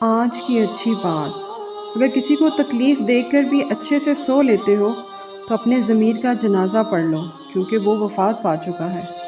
آج کی اچھی بات۔ اگر کسی کو تکلیف دیکھ کر بھی اچھے سے سو لیتے ہو، تو اپنے ضمیر کا جنازہ پڑھ لو، کیونکہ وہ وفات پا چکا ہے۔